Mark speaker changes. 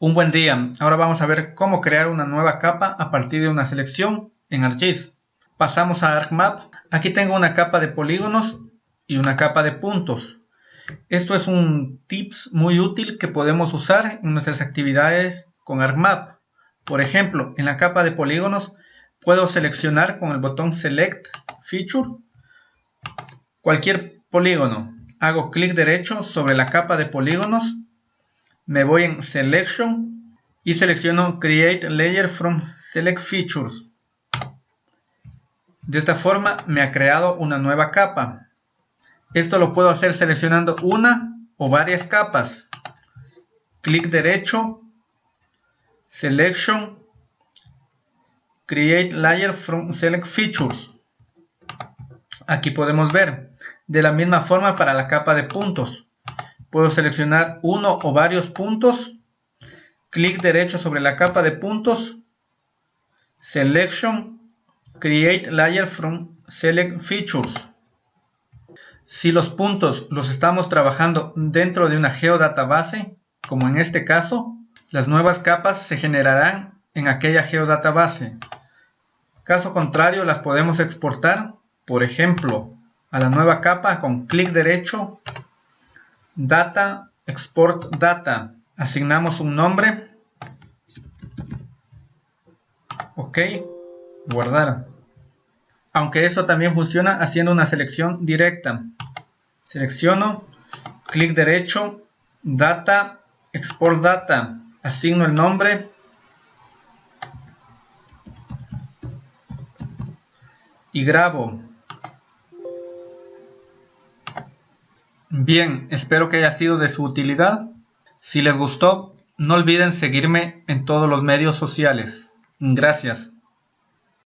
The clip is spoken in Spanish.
Speaker 1: Un buen día, ahora vamos a ver cómo crear una nueva capa a partir de una selección en ArcGIS. Pasamos a ArcMap, aquí tengo una capa de polígonos y una capa de puntos. Esto es un tips muy útil que podemos usar en nuestras actividades con ArcMap. Por ejemplo, en la capa de polígonos puedo seleccionar con el botón Select Feature cualquier polígono. Hago clic derecho sobre la capa de polígonos me voy en Selection y selecciono Create Layer from Select Features. De esta forma me ha creado una nueva capa. Esto lo puedo hacer seleccionando una o varias capas. Clic derecho, Selection, Create Layer from Select Features. Aquí podemos ver, de la misma forma para la capa de puntos. Puedo seleccionar uno o varios puntos. Clic derecho sobre la capa de puntos. Selection. Create Layer from Select Features. Si los puntos los estamos trabajando dentro de una geodatabase, como en este caso, las nuevas capas se generarán en aquella geodatabase. Caso contrario, las podemos exportar, por ejemplo, a la nueva capa con clic derecho Data, Export Data. Asignamos un nombre. Ok. Guardar. Aunque eso también funciona haciendo una selección directa. Selecciono, clic derecho, Data, Export Data. Asigno el nombre. Y grabo. Bien, espero que haya sido de su utilidad. Si les gustó, no olviden seguirme en todos los medios sociales. Gracias.